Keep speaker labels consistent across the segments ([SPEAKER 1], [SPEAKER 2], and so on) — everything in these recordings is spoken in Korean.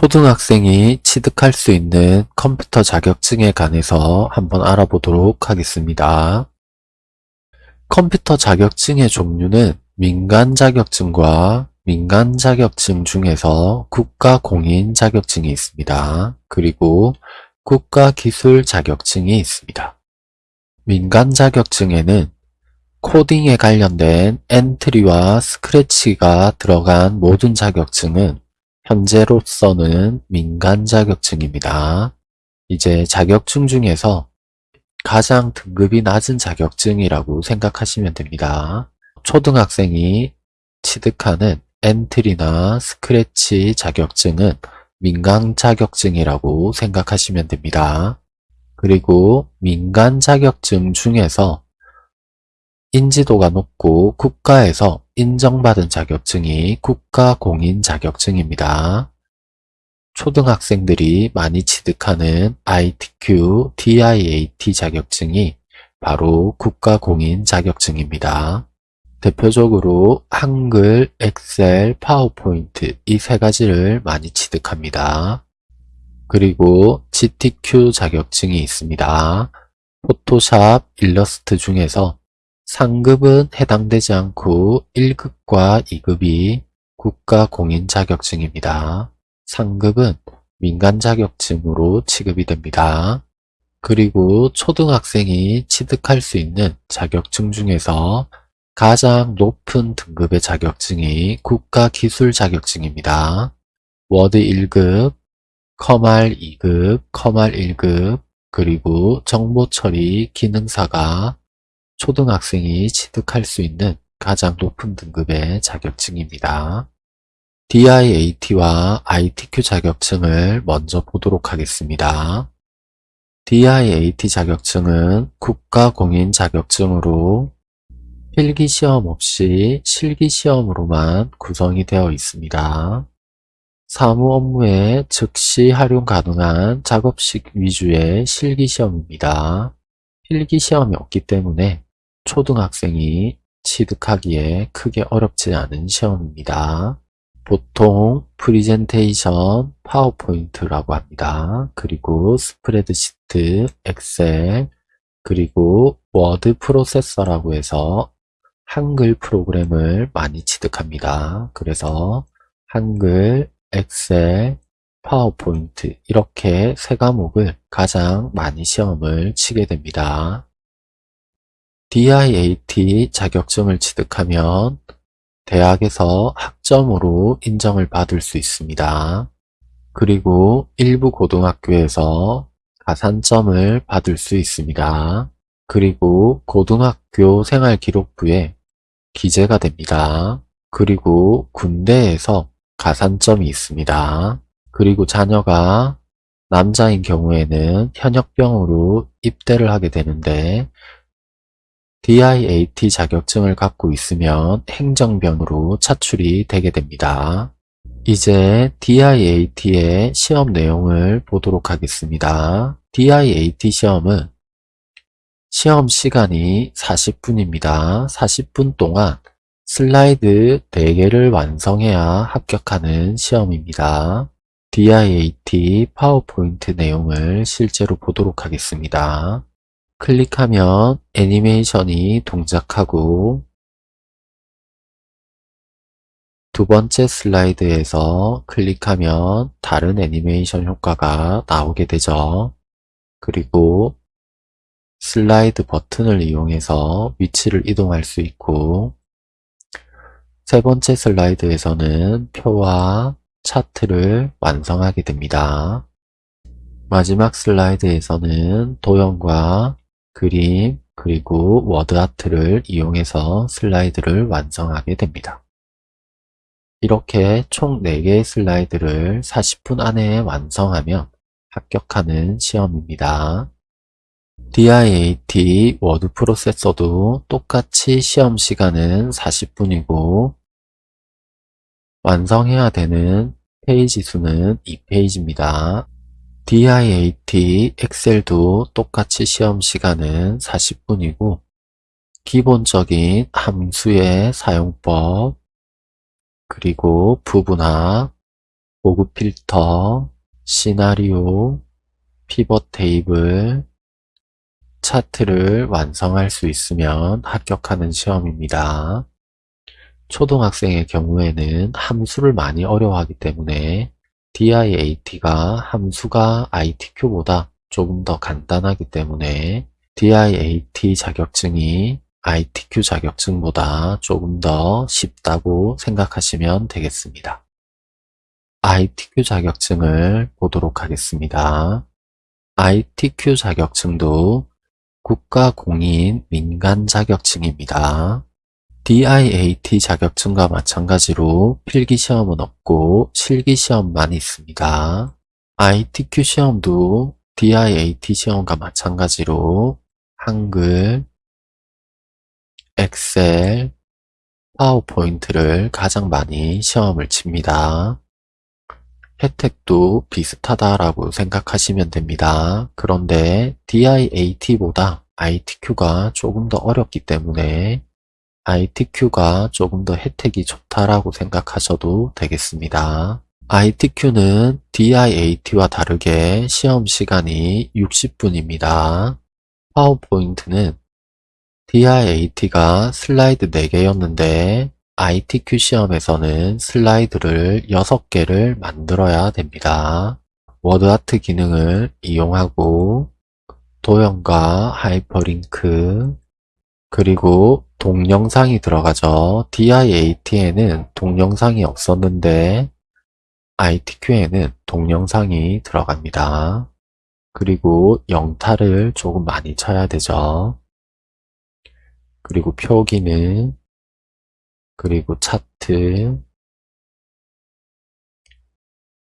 [SPEAKER 1] 초등학생이 취득할 수 있는 컴퓨터 자격증에 관해서 한번 알아보도록 하겠습니다. 컴퓨터 자격증의 종류는 민간 자격증과 민간 자격증 중에서 국가 공인 자격증이 있습니다. 그리고 국가 기술 자격증이 있습니다. 민간 자격증에는 코딩에 관련된 엔트리와 스크래치가 들어간 모든 자격증은 현재로서는 민간 자격증입니다. 이제 자격증 중에서 가장 등급이 낮은 자격증이라고 생각하시면 됩니다. 초등학생이 취득하는 엔트리나 스크래치 자격증은 민간 자격증이라고 생각하시면 됩니다. 그리고 민간 자격증 중에서 인지도가 높고 국가에서 인정받은 자격증이 국가공인 자격증입니다. 초등학생들이 많이 취득하는 ITQ, DIAT 자격증이 바로 국가공인 자격증입니다. 대표적으로 한글, 엑셀, 파워포인트 이 세 가지를 많이 취득합니다. 그리고 GTQ 자격증이 있습니다. 포토샵, 일러스트 중에서 상급은 해당되지 않고 1급과 2급이 국가 공인 자격증입니다. 상급은 민간 자격증으로 취급이 됩니다. 그리고 초등학생이 취득할 수 있는 자격증 중에서 가장 높은 등급의 자격증이 국가 기술 자격증입니다. 워드 1급, 컴활 2급, 컴활 1급, 그리고 정보처리 기능사가 초등학생이 취득할 수 있는 가장 높은 등급의 자격증입니다. DIAT와 ITQ 자격증을 먼저 보도록 하겠습니다. DIAT 자격증은 국가공인 자격증으로 필기시험 없이 실기시험으로만 구성이 되어 있습니다. 사무 업무에 즉시 활용 가능한 작업식 위주의 실기시험입니다. 필기시험이 없기 때문에 초등학생이 취득하기에 크게 어렵지 않은 시험입니다. 보통 프리젠테이션, 파워포인트라고 합니다. 그리고 스프레드시트, 엑셀, 그리고 워드 프로세서라고 해서 한글 프로그램을 많이 취득합니다. 그래서 한글, 엑셀, 파워포인트 이렇게 세 과목을 가장 많이 시험을 치게 됩니다. DIAT 자격증을 취득하면 대학에서 학점으로 인정을 받을 수 있습니다. 그리고 일부 고등학교에서 가산점을 받을 수 있습니다. 그리고 고등학교 생활기록부에 기재가 됩니다. 그리고 군대에서 가산점이 있습니다. 그리고 자녀가 남자인 경우에는 현역병으로 입대를 하게 되는데 DIAT 자격증을 갖고 있으면 행정병으로 차출이 되게 됩니다. 이제 DIAT의 시험 내용을 보도록 하겠습니다. DIAT 시험은 시험 시간이 40분입니다. 40분 동안 슬라이드 4개를 완성해야 합격하는 시험입니다. DIAT 파워포인트 내용을 실제로 보도록 하겠습니다. 클릭하면 애니메이션이 동작하고 두 번째 슬라이드에서 클릭하면 다른 애니메이션 효과가 나오게 되죠. 그리고 슬라이드 버튼을 이용해서 위치를 이동할 수 있고 세 번째 슬라이드에서는 표와 차트를 완성하게 됩니다. 마지막 슬라이드에서는 도형과 그림, 그리고 워드아트를 이용해서 슬라이드를 완성하게 됩니다. 이렇게 총 4개의 슬라이드를 40분 안에 완성하면 합격하는 시험입니다. DIAT 워드 프로세서도 똑같이 시험 시간은 40분이고 완성해야 되는 페이지 수는 2페이지입니다. DIAT 엑셀도 똑같이 시험 시간은 40분이고 기본적인 함수의 사용법 그리고 부분합, 고급 필터, 시나리오, 피벗 테이블, 차트를 완성할 수 있으면 합격하는 시험입니다. 초등학생의 경우에는 함수를 많이 어려워하기 때문에 DIAT가 함수가 ITQ보다 조금 더 간단하기 때문에 DIAT 자격증이 ITQ 자격증보다 조금 더 쉽다고 생각하시면 되겠습니다. ITQ 자격증을 보도록 하겠습니다. ITQ 자격증도 국가공인 민간 자격증입니다. DIAT 자격증과 마찬가지로 필기시험은 없고 실기시험만 있습니다. ITQ 시험도 DIAT 시험과 마찬가지로 한글, 엑셀, 파워포인트를 가장 많이 시험을 칩니다. 혜택도 비슷하다라고 생각하시면 됩니다. 그런데 DIAT보다 ITQ가 조금 더 어렵기 때문에 ITQ가 조금 더 혜택이 좋다라고 생각하셔도 되겠습니다. ITQ는 DIAT와 다르게 시험 시간이 60분입니다. 파워포인트는 DIAT가 슬라이드 4개였는데 ITQ 시험에서는 슬라이드를 6개를 만들어야 됩니다. 워드아트 기능을 이용하고 도형과 하이퍼링크 그리고 동영상이 들어가죠. DIAT에는 동영상이 없었는데 ITQ에는 동영상이 들어갑니다. 그리고 영타를 조금 많이 쳐야 되죠. 그리고 표기는 그리고 차트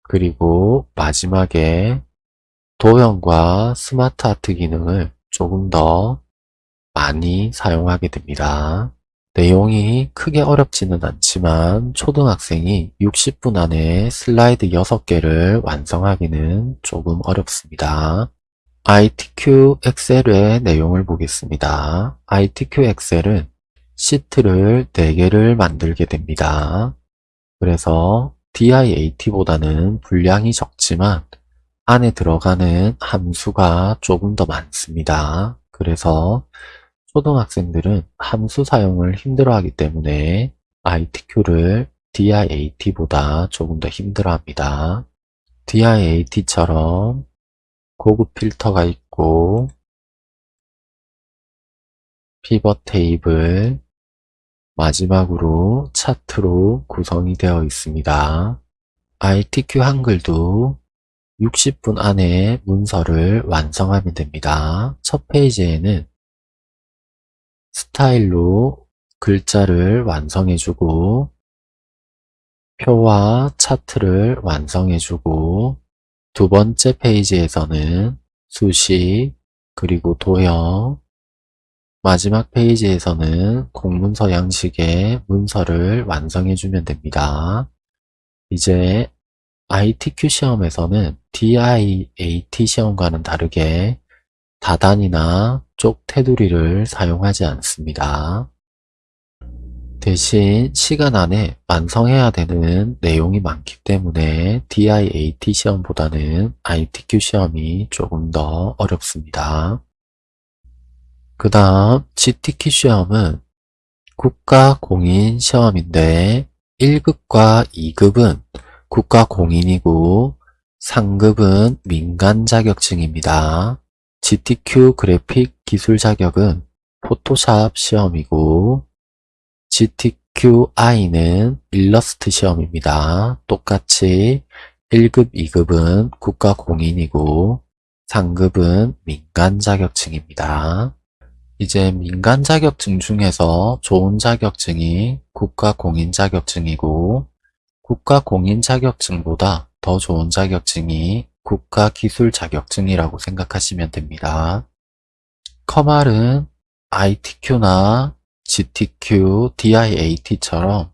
[SPEAKER 1] 그리고 마지막에 도형과 SmartArt 기능을 조금 더 많이 사용하게 됩니다. 내용이 크게 어렵지는 않지만 초등학생이 60분 안에 슬라이드 6개를 완성하기는 조금 어렵습니다. ITQ 엑셀의 내용을 보겠습니다. ITQ 엑셀은 시트를 4개를 만들게 됩니다. 그래서 DIAT보다는 분량이 적지만 안에 들어가는 함수가 조금 더 많습니다. 그래서 초등학생들은 함수 사용을 힘들어하기 때문에 ITQ를 DIAT보다 조금 더 힘들어합니다. DIAT처럼 고급 필터가 있고 피벗 테이블 마지막으로 차트로 구성이 되어 있습니다. ITQ 한글도 60분 안에 문서를 완성하면 됩니다. 첫 페이지에는 스타일로 글자를 완성해주고 표와 차트를 완성해주고 두 번째 페이지에서는 수식, 그리고 도형, 마지막 페이지에서는 공문서 양식의 문서를 완성해주면 됩니다. 이제 ITQ 시험에서는 DIAT 시험과는 다르게 다단이나 쪽 테두리를 사용하지 않습니다. 대신 시간 안에 완성해야 되는 내용이 많기 때문에 DIAT 시험보다는 ITQ 시험이 조금 더 어렵습니다. 그 다음 GTQ 시험은 국가 공인 시험인데 1급과 2급은 국가 공인이고 상급은 민간 자격증입니다. GTQ 그래픽 기술 자격은 포토샵 시험이고 GTQI는 일러스트 시험입니다. 똑같이 1급, 2급은 국가 공인이고 상급은 민간 자격증입니다. 이제 민간 자격증 중에서 좋은 자격증이 국가 공인 자격증이고 국가 공인 자격증보다 더 좋은 자격증이 국가 기술 자격증이라고 생각하시면 됩니다. 커말은 ITQ나 GTQ, DIAT처럼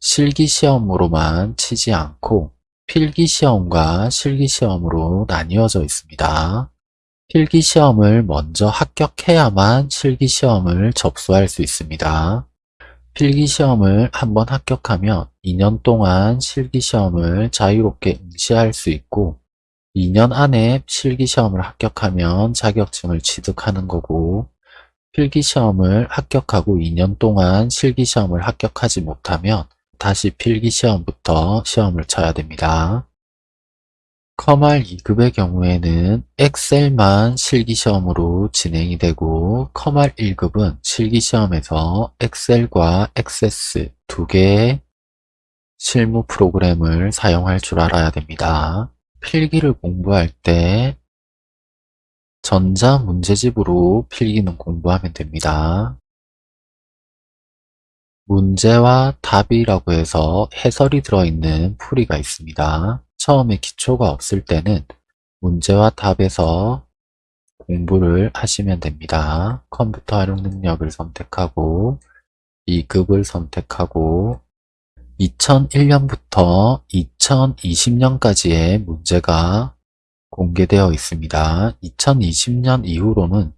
[SPEAKER 1] 실기시험으로만 치지 않고 필기시험과 실기시험으로 나뉘어져 있습니다. 필기시험을 먼저 합격해야만 실기시험을 접수할 수 있습니다. 필기시험을 한번 합격하면 2년 동안 실기시험을 자유롭게 응시할 수 있고 2년 안에 실기시험을 합격하면 자격증을 취득하는 거고 필기시험을 합격하고 2년 동안 실기시험을 합격하지 못하면 다시 필기시험부터 시험을 쳐야 됩니다. 커말 2급의 경우에는 엑셀만 실기시험으로 진행이 되고 커말 1급은 실기시험에서 엑셀과 액세스 두 개의 실무 프로그램을 사용할 줄 알아야 됩니다. 필기를 공부할 때 전자 문제집으로 필기는 공부하면 됩니다. 문제와 답이라고 해서 해설이 들어있는 풀이가 있습니다. 처음에 기초가 없을 때는 문제와 답에서 공부를 하시면 됩니다. 컴퓨터 활용 능력을 선택하고 2급을 선택하고 2001년부터 2020년까지의 문제가 공개되어 있습니다. 2020년 이후로는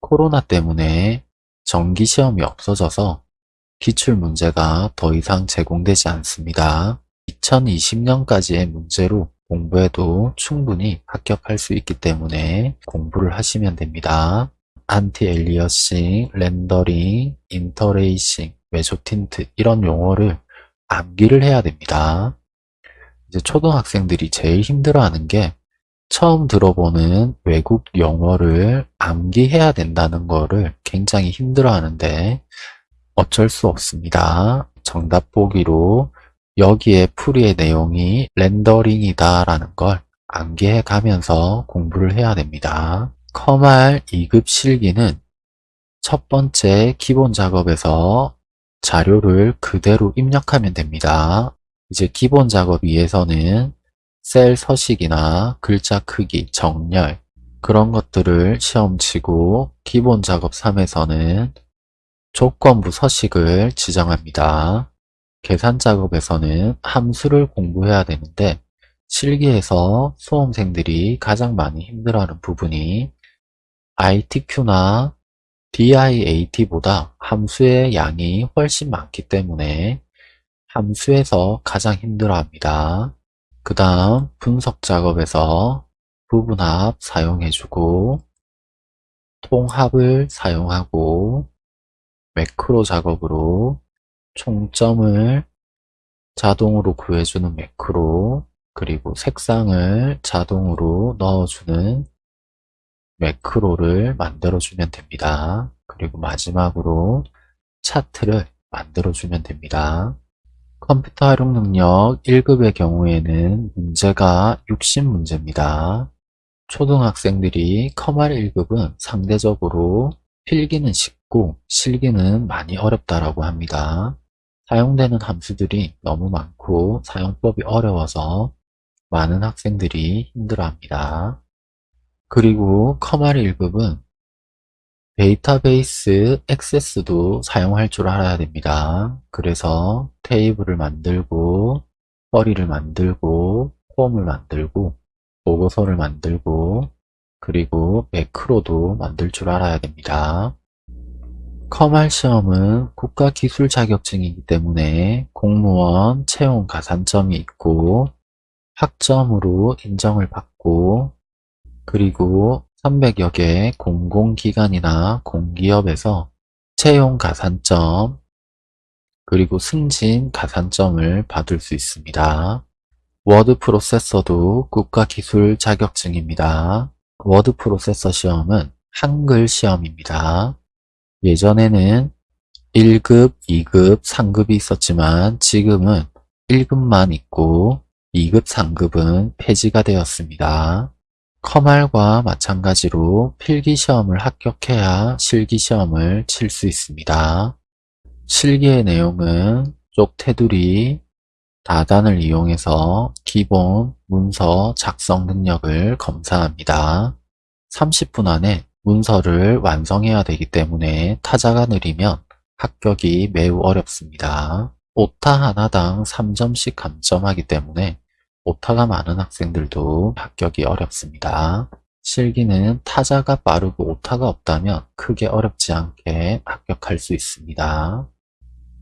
[SPEAKER 1] 코로나 때문에 정기 시험이 없어져서 기출 문제가 더 이상 제공되지 않습니다. 2020년까지의 문제로 공부해도 충분히 합격할 수 있기 때문에 공부를 하시면 됩니다. anti-aliasing, 렌더링, interlacing, 메조틴트 이런 용어를 암기를 해야 됩니다. 이제 초등학생들이 제일 힘들어하는 게 처음 들어보는 외국 영어를 암기해야 된다는 거를 굉장히 힘들어하는데 어쩔 수 없습니다. 정답 보기로 여기에 풀이의 내용이 렌더링이다 라는 걸 암기해 가면서 공부를 해야 됩니다. 커말 2급 실기는 첫 번째 기본 작업에서 자료를 그대로 입력하면 됩니다. 이제 기본 작업 위에서는 셀 서식이나 글자 크기, 정렬 그런 것들을 시험 치고 기본 작업 3에서는 조건부 서식을 지정합니다. 계산 작업에서는 함수를 공부해야 되는데 실기에서 수험생들이 가장 많이 힘들어하는 부분이 ITQ나 DIAT보다 함수의 양이 훨씬 많기 때문에 함수에서 가장 힘들어합니다. 그 다음 분석 작업에서 부분합 사용해주고 통합을 사용하고 매크로 작업으로 총점을 자동으로 구해주는 매크로 그리고 색상을 자동으로 넣어주는 매크로를 만들어주면 됩니다. 그리고 마지막으로 차트를 만들어주면 됩니다. 컴퓨터 활용 능력 1급의 경우에는 문제가 60문제입니다. 초등학생들이 커말 1급은 상대적으로 필기는 쉽고 실기는 많이 어렵다라고 합니다. 사용되는 함수들이 너무 많고 사용법이 어려워서 많은 학생들이 힘들어합니다. 그리고 커말 1급은 데이터베이스 액세스도 사용할 줄 알아야 됩니다. 그래서 테이블을 만들고 쿼리를 만들고 폼을 만들고 보고서를 만들고 그리고 매크로도 만들 줄 알아야 됩니다. 커말 시험은 국가기술 자격증이기 때문에 공무원 채용 가산점이 있고 학점으로 인정을 받고 그리고 300여 개 공공기관이나 공기업에서 채용 가산점 그리고 승진 가산점을 받을 수 있습니다. 워드 프로세서도 국가기술 자격증입니다. 워드 프로세서 시험은 한글 시험입니다. 예전에는 1급, 2급, 3급이 있었지만 지금은 1급만 있고 2급, 3급은 폐지가 되었습니다. 커말과 마찬가지로 필기시험을 합격해야 실기시험을 칠 수 있습니다. 실기의 내용은 쪽 테두리, 다단을 이용해서 기본 문서 작성 능력을 검사합니다. 30분 안에 문서를 완성해야 되기 때문에 타자가 느리면 합격이 매우 어렵습니다. 오타 하나당 3점씩 감점하기 때문에 오타가 많은 학생들도 합격이 어렵습니다. 실기는 타자가 빠르고 오타가 없다면 크게 어렵지 않게 합격할 수 있습니다.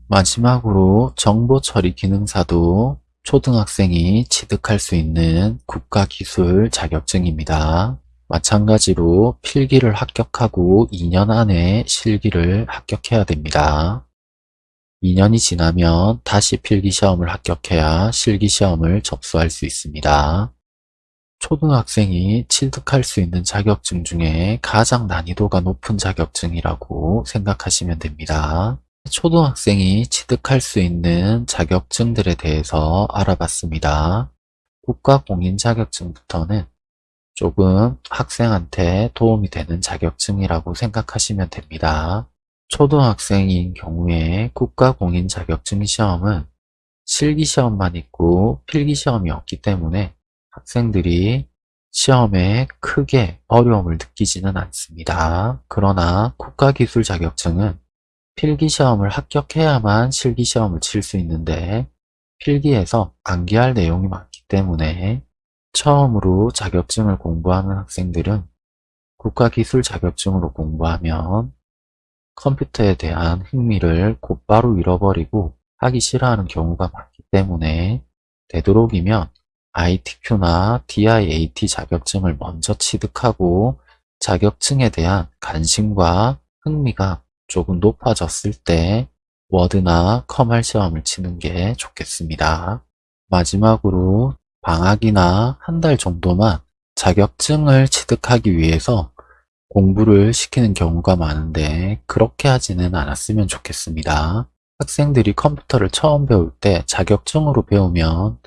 [SPEAKER 1] 마지막으로 정보 처리 기능사도 초등학생이 취득할 수 있는 국가기술 자격증입니다. 마찬가지로 필기를 합격하고 2년 안에 실기를 합격해야 됩니다. 2년이 지나면 다시 필기시험을 합격해야 실기시험을 접수할 수 있습니다. 초등학생이 취득할 수 있는 자격증 중에 가장 난이도가 높은 자격증이라고 생각하시면 됩니다. 초등학생이 취득할 수 있는 자격증들에 대해서 알아봤습니다. 국가공인 자격증부터는 조금 학생한테 도움이 되는 자격증이라고 생각하시면 됩니다. 초등학생인 경우에 국가공인 자격증 시험은 실기시험만 있고 필기시험이 없기 때문에 학생들이 시험에 크게 어려움을 느끼지는 않습니다. 그러나 국가기술 자격증은 필기시험을 합격해야만 실기시험을 칠 수 있는데 필기에서 암기할 내용이 많기 때문에 처음으로 자격증을 공부하는 학생들은 국가기술 자격증으로 공부하면 컴퓨터에 대한 흥미를 곧바로 잃어버리고 하기 싫어하는 경우가 많기 때문에 되도록이면 ITQ나 DIAT 자격증을 먼저 취득하고 자격증에 대한 관심과 흥미가 조금 높아졌을 때 워드나 컴할 시험을 치는 게 좋겠습니다. 마지막으로 방학이나 한 달 정도만 자격증을 취득하기 위해서 공부를 시키는 경우가 많은데 그렇게 하지는 않았으면 좋겠습니다. 학생들이 컴퓨터를 처음 배울 때 자격증으로 배우면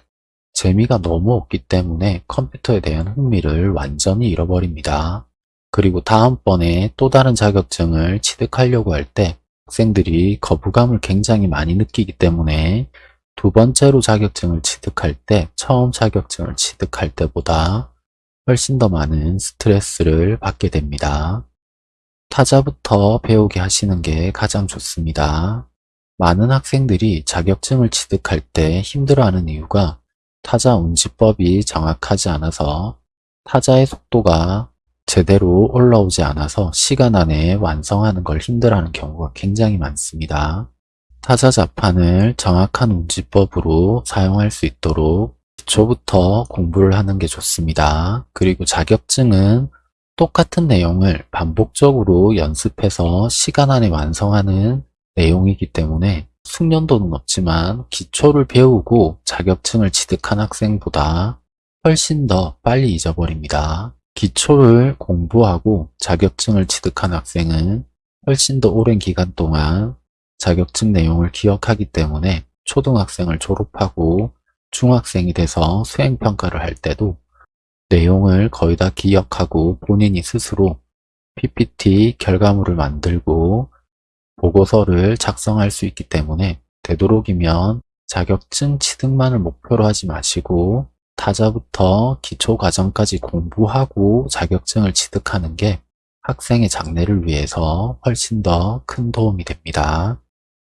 [SPEAKER 1] 재미가 너무 없기 때문에 컴퓨터에 대한 흥미를 완전히 잃어버립니다. 그리고 다음번에 또 다른 자격증을 취득하려고 할 때 학생들이 거부감을 굉장히 많이 느끼기 때문에 두 번째로 자격증을 취득할 때 처음 자격증을 취득할 때보다 훨씬 더 많은 스트레스를 받게 됩니다. 타자부터 배우게 하시는 게 가장 좋습니다. 많은 학생들이 자격증을 취득할 때 힘들어하는 이유가 타자 운지법이 정확하지 않아서 타자의 속도가 제대로 올라오지 않아서 시간 안에 완성하는 걸 힘들어하는 경우가 굉장히 많습니다. 타자 자판을 정확한 운지법으로 사용할 수 있도록 기초부터 공부를 하는 게 좋습니다. 그리고 자격증은 똑같은 내용을 반복적으로 연습해서 시간 안에 완성하는 내용이기 때문에 숙련도는 없지만 기초를 배우고 자격증을 취득한 학생보다 훨씬 더 빨리 잊어버립니다. 기초를 공부하고 자격증을 취득한 학생은 훨씬 더 오랜 기간 동안 자격증 내용을 기억하기 때문에 초등학생을 졸업하고 중학생이 돼서 수행평가를 할 때도 내용을 거의 다 기억하고 본인이 스스로 PPT 결과물을 만들고 보고서를 작성할 수 있기 때문에 되도록이면 자격증 취득만을 목표로 하지 마시고 타자부터 기초 과정까지 공부하고 자격증을 취득하는 게 학생의 장래를 위해서 훨씬 더 큰 도움이 됩니다.